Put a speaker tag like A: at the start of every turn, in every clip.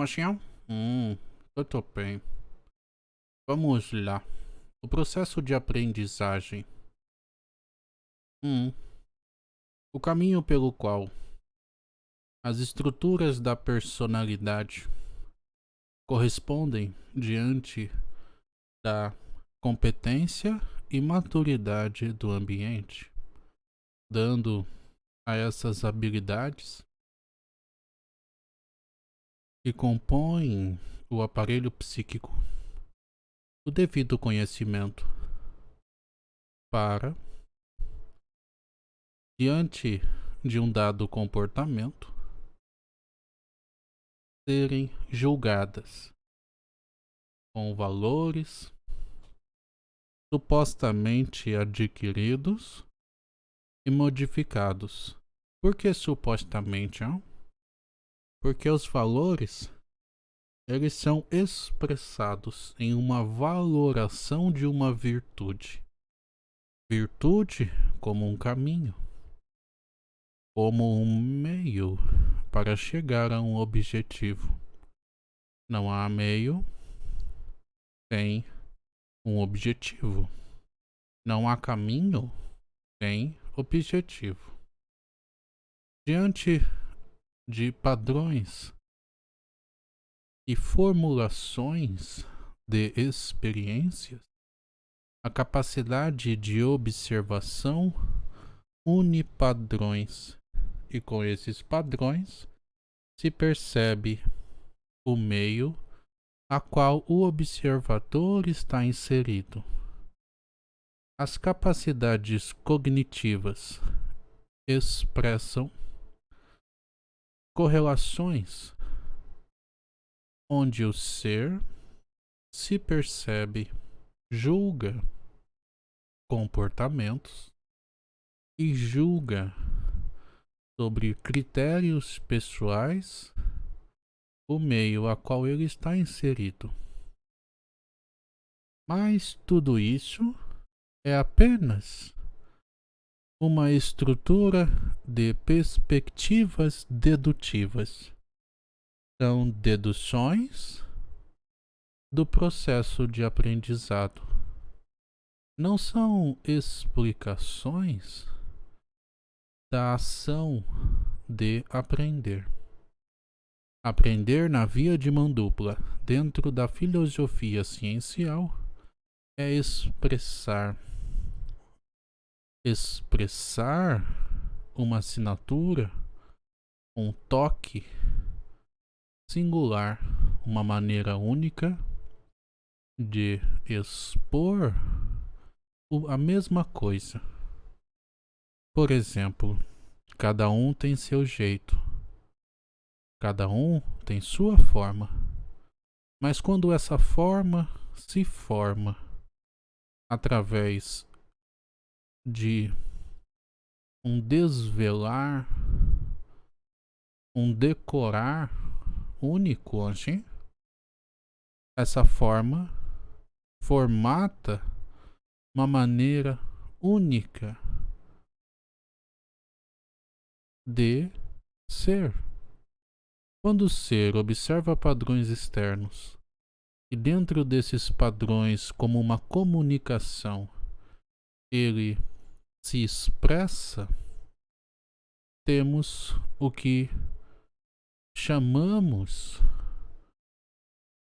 A: Mocinho? Hum, eu tô bem. Vamos lá. O processo de aprendizagem. Hum. O caminho pelo qual as estruturas da personalidade correspondem diante da competência e maturidade do ambiente, dando a essas habilidades que compõem o aparelho psíquico o devido conhecimento para, diante de um dado comportamento, serem julgadas com valores supostamente adquiridos e modificados. Por que supostamente? Hein? Porque os valores eles são expressados em uma valoração de uma virtude. Virtude como um caminho, como um meio para chegar a um objetivo. Não há meio sem um objetivo. Não há caminho sem objetivo. Diante de padrões e formulações de experiências, a capacidade de observação une padrões e com esses padrões se percebe o meio a qual o observador está inserido. As capacidades cognitivas expressam correlações onde o ser se percebe, julga comportamentos e julga sobre critérios pessoais o meio a qual ele está inserido. Mas tudo isso é apenas uma estrutura de perspectivas dedutivas. São deduções do processo de aprendizado. Não são explicações da ação de aprender. Aprender na via de mão dupla, dentro da filosofia ciencial, é expressar expressar uma assinatura, um toque singular, uma maneira única de expor a mesma coisa. Por exemplo, cada um tem seu jeito, cada um tem sua forma, mas quando essa forma se forma através de um desvelar, um decorar único, assim. Essa forma formata uma maneira única de ser. Quando o ser observa padrões externos e dentro desses padrões como uma comunicação ele se expressa, temos o que chamamos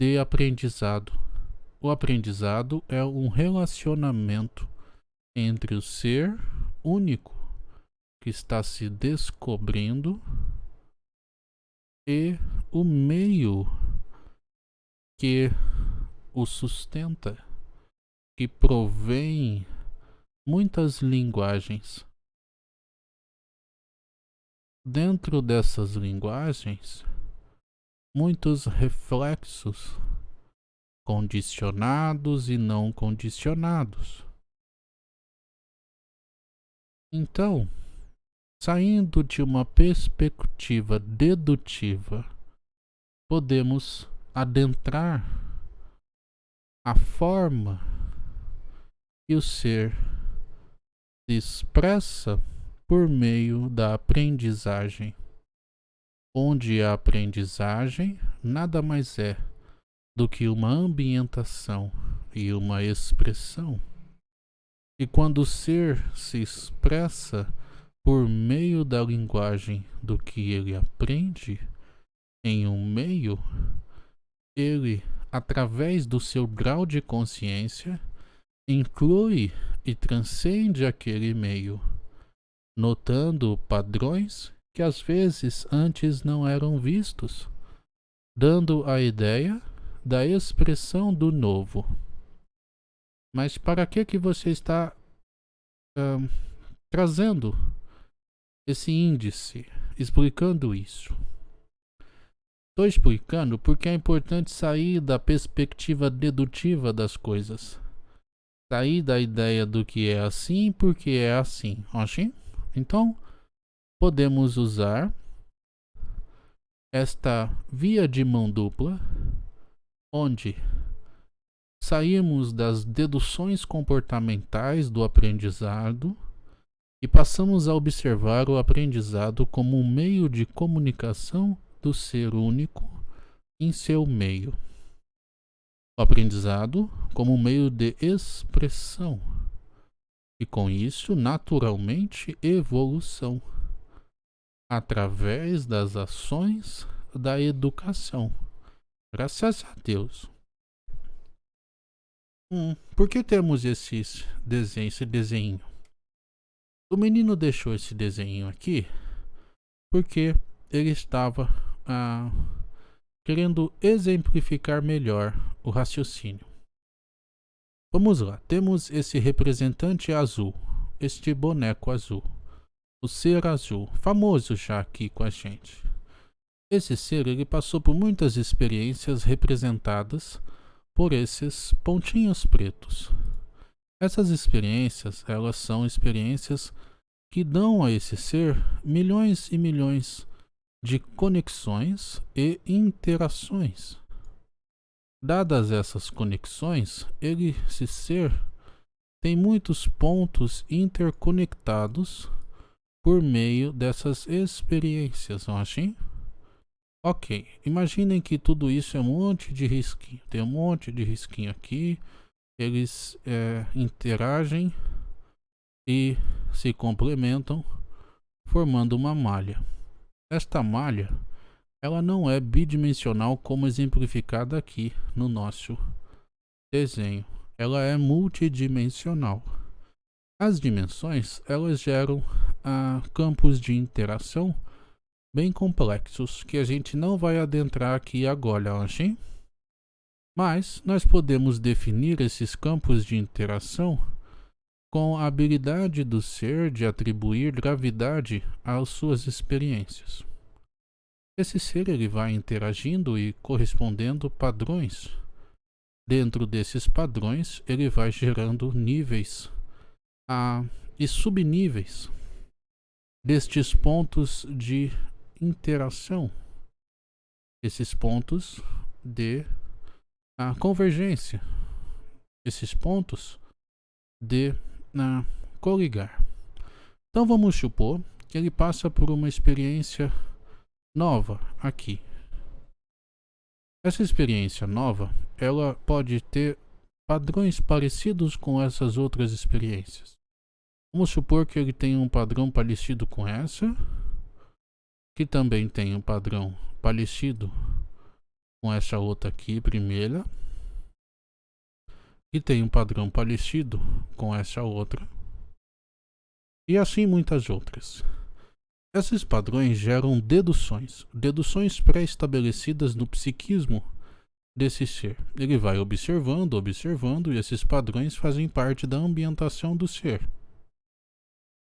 A: de aprendizado. O aprendizado é um relacionamento entre o ser único que está se descobrindo e o meio que o sustenta, que provém muitas linguagens. Dentro dessas linguagens, muitos reflexos condicionados e não condicionados. Então, saindo de uma perspectiva dedutiva, podemos adentrar a forma que o ser se expressa por meio da aprendizagem, onde a aprendizagem nada mais é do que uma ambientação e uma expressão. E quando o ser se expressa por meio da linguagem do que ele aprende em um meio, ele, através do seu grau de consciência, inclui e transcende aquele meio, notando padrões que às vezes antes não eram vistos, dando a ideia da expressão do novo. Mas para que que você está trazendo esse índice, explicando isso? Estou explicando porque é importante sair da perspectiva dedutiva das coisas. Sair da ideia do que é assim porque é assim. Ok? Então, podemos usar esta via de mão dupla, onde saímos das deduções comportamentais do aprendizado e passamos a observar o aprendizado como um meio de comunicação do ser único em seu meio. O aprendizado como um meio de expressão e com isso, naturalmente, evolução através das ações da educação. Graças a Deus. Hum, por que temos esse desenho, esse desenho? O menino deixou esse desenho aqui porque ele estava ah, querendo exemplificar melhor o raciocínio. Vamos lá, temos esse representante azul, este boneco azul o ser azul, famoso já aqui com a gente. Esse ser ele passou por muitas experiências representadas por esses pontinhos pretos. Essas experiências, elas são experiências que dão a esse ser milhões e milhões de conexões e interações. Dadas essas conexões, ele, esse ser, tem muitos pontos interconectados por meio dessas experiências, não assim? Ok, imaginem que tudo isso é um monte de risquinho. Tem um monte de risquinho aqui. Eles é, interagem e se complementam, formando uma malha. Esta malha, ela não é bidimensional como exemplificada aqui no nosso desenho. Ela é multidimensional. As dimensões, elas geram a campos de interação bem complexos que a gente não vai adentrar aqui agora, achei? Mas nós podemos definir esses campos de interação com a habilidade do ser de atribuir gravidade às suas experiências. Esse ser ele vai interagindo e correspondendo padrões. Dentro desses padrões, ele vai gerando níveis e subníveis destes pontos de interação, esses pontos de convergência, esses pontos de na coligar. Então vamos supor que ele passa por uma experiência nova aqui. Essa experiência nova, ela pode ter padrões parecidos com essas outras experiências. Vamos supor que ele tem um padrão parecido com essa, que também tem um padrão parecido com essa outra aqui, primeira, e tem um padrão parecido com essa outra, e assim muitas outras. Esses padrões geram deduções, deduções pré-estabelecidas no psiquismo desse ser. Ele vai observando, observando, e esses padrões fazem parte da ambientação do ser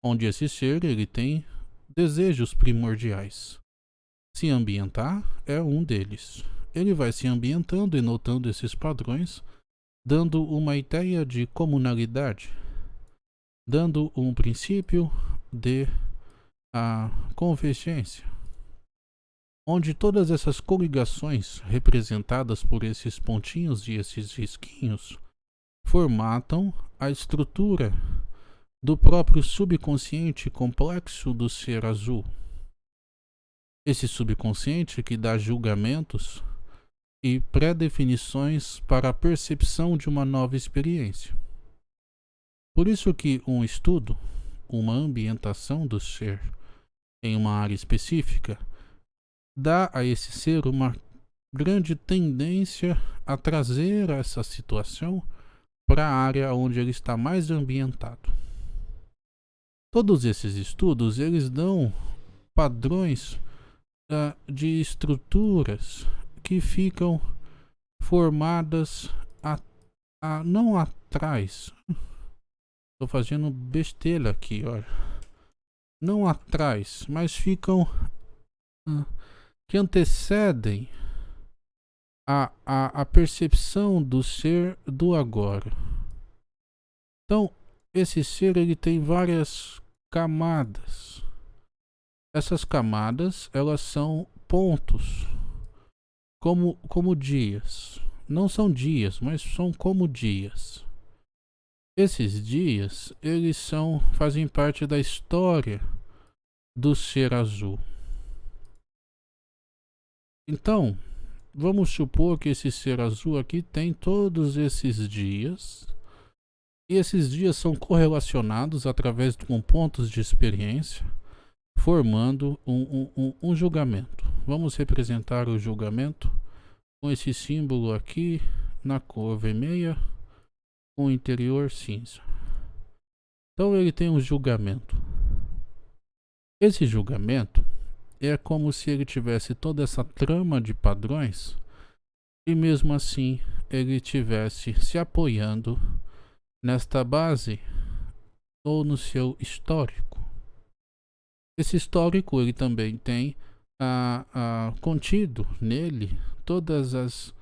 A: onde esse ser ele tem desejos primordiais. Se ambientar é um deles. Ele vai se ambientando e notando esses padrões, dando uma ideia de comunalidade, dando um princípio de a convergência, onde todas essas coligações representadas por esses pontinhos e esses risquinhos formatam a estrutura do próprio subconsciente complexo do ser azul. Esse subconsciente que dá julgamentos e pré-definições para a percepção de uma nova experiência. Por isso que um estudo, uma ambientação do ser em uma área específica, dá a esse ser uma grande tendência a trazer essa situação para a área onde ele está mais ambientado. Todos esses estudos, eles dão padrões uh, de estruturas que ficam formadas a, a, não atrás. Estou fazendo besteira aqui, olha. Não atrás, mas ficam uh, que antecedem a, a, a percepção do ser do agora. Então, esse ser ele tem várias camadas. Essas camadas, elas são pontos, como, como dias. Não são dias, mas são como dias. Esses dias, eles são, fazem parte da história do ser azul. Então, vamos supor que esse ser azul aqui tem todos esses dias. E esses dias são correlacionados através de pontos de experiência, formando um, um, um julgamento. Vamos representar o julgamento com esse símbolo aqui na cor vermelha, com interior cinza. Então ele tem um julgamento. Esse julgamento é como se ele tivesse toda essa trama de padrões e mesmo assim ele tivesse se apoiando nesta base ou no seu histórico. Esse histórico ele também tem a, a, contido nele todas as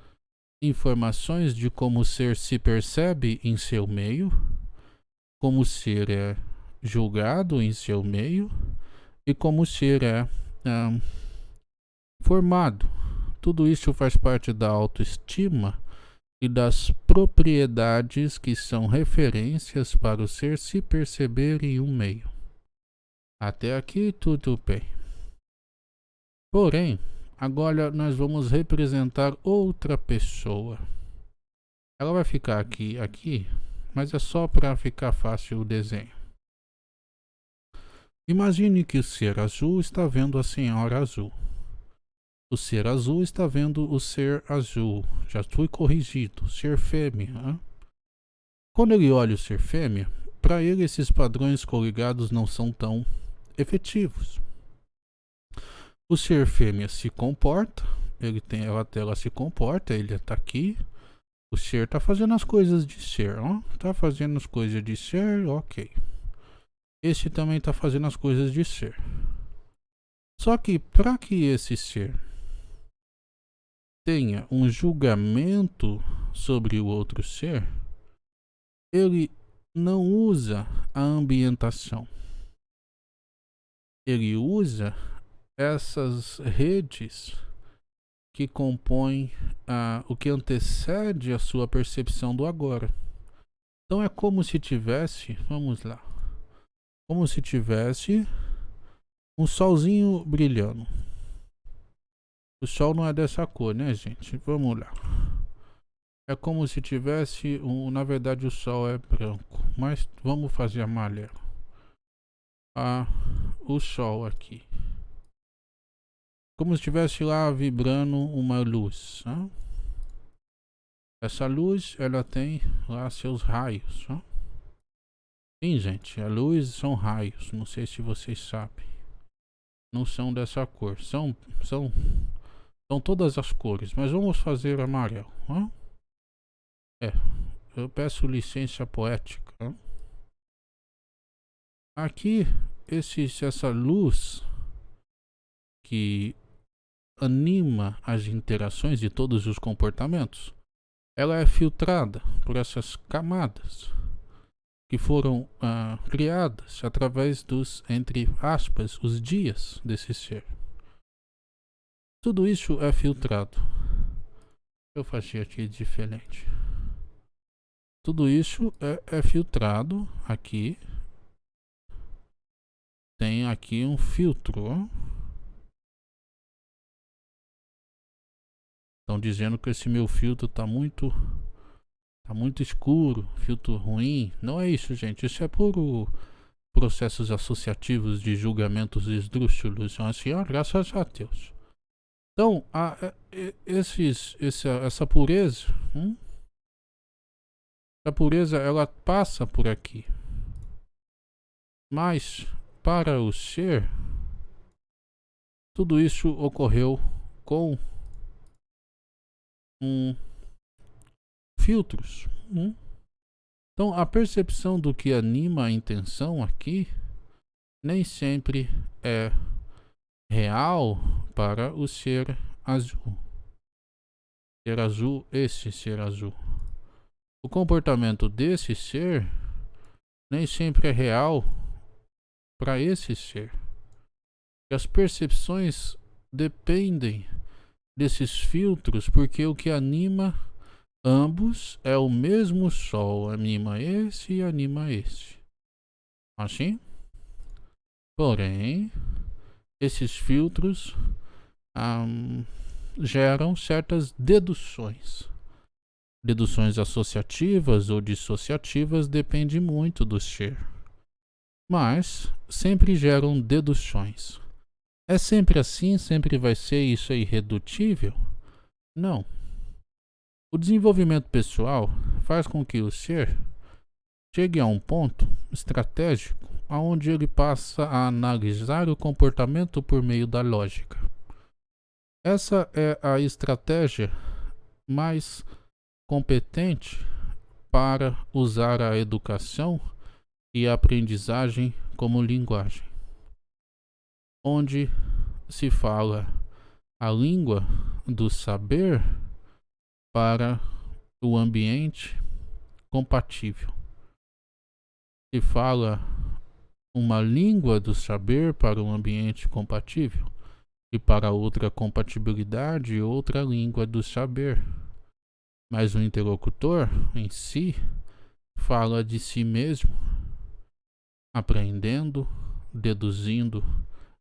A: informações de como o ser se percebe em seu meio, como o ser é julgado em seu meio e como o ser é é, formado. Tudo isso faz parte da autoestima e das propriedades que são referências para o ser se perceber em um meio. Até aqui tudo bem. Porém, agora nós vamos representar outra pessoa. Ela vai ficar aqui, aqui, mas é só para ficar fácil o desenho. Imagine que o ser azul está vendo a senhora azul. O ser azul está vendo o ser azul. Já fui corrigido. Ser fêmea. Quando ele olha o ser fêmea, para ele esses padrões coligados não são tão efetivos. O ser fêmea se comporta, ele tem ela, ela se comporta, ele está aqui. O ser está fazendo as coisas de ser, ó. Tá fazendo as coisas de ser, ok. Este também está fazendo as coisas de ser. Só que para que esse ser tenha um julgamento sobre o outro ser, ele não usa a ambientação. Ele usa essas redes que compõem ah, o que antecede a sua percepção do agora. Então é como se tivesse, vamos lá, como se tivesse um solzinho brilhando. O sol não é dessa cor, né, gente? Vamos lá. É como se tivesse um, na verdade o sol é branco, mas vamos fazer amarelo. Ah, o sol aqui. Como se estivesse lá vibrando uma luz. Né? Essa luz, ela tem lá seus raios. Né? Sim, gente, a luz são raios. Não sei se vocês sabem. Não são dessa cor. São, são, são todas as cores. Mas vamos fazer amarelo. Hein? É, eu peço licença poética. Hein? Aqui, esse, essa luz que anima as interações de todos os comportamentos, ela é filtrada por essas camadas que foram ah, criadas através dos, entre aspas, os dias desse ser. Tudo isso é filtrado. Eu faço aqui diferente. Tudo isso é, é filtrado aqui. Tem aqui um filtro. Estão dizendo que esse meu filtro tá muito tá muito escuro, filtro ruim. Não é isso, gente. Isso é puro processos associativos de julgamentos esdrúxulos. Então, assim, ó, graças a Deus. Então, a, a, esses, essa, essa pureza, hum? a pureza, ela passa por aqui. Mas, para o ser, tudo isso ocorreu com filtros. Hum? Então, a percepção do que anima a intenção aqui nem sempre é real para o ser azul. Ser azul, esse ser azul. O comportamento desse ser nem sempre é real para esse ser. As percepções dependem desses filtros porque o que anima ambos é o mesmo sol, anima esse e anima esse. Assim? Porém, esses filtros um, geram certas deduções. Deduções associativas ou dissociativas depende muito do ser. Mas sempre geram deduções. É sempre assim? Sempre vai ser isso é irredutível? Não. O desenvolvimento pessoal faz com que o ser chegue a um ponto estratégico onde ele passa a analisar o comportamento por meio da lógica. Essa é a estratégia mais competente para usar a educação e a aprendizagem como linguagem, onde se fala a língua do saber para o ambiente compatível. Se fala uma língua do saber para um ambiente compatível e para outra compatibilidade outra língua do saber. Mas o interlocutor em si fala de si mesmo, aprendendo, deduzindo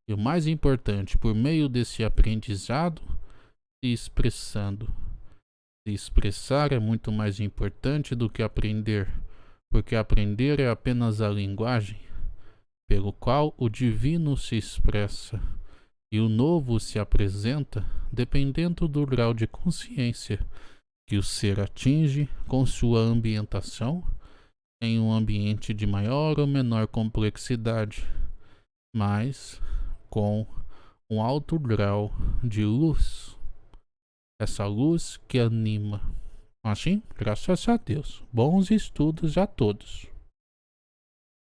A: e o mais importante, por meio desse aprendizado, se expressando. Se expressar é muito mais importante do que aprender, porque aprender é apenas a linguagem pelo qual o divino se expressa e o novo se apresenta dependendo do grau de consciência que o ser atinge com sua ambientação em um ambiente de maior ou menor complexidade, mas com um alto grau de luz. Essa luz que anima. Assim, graças a Deus. Bons estudos a todos.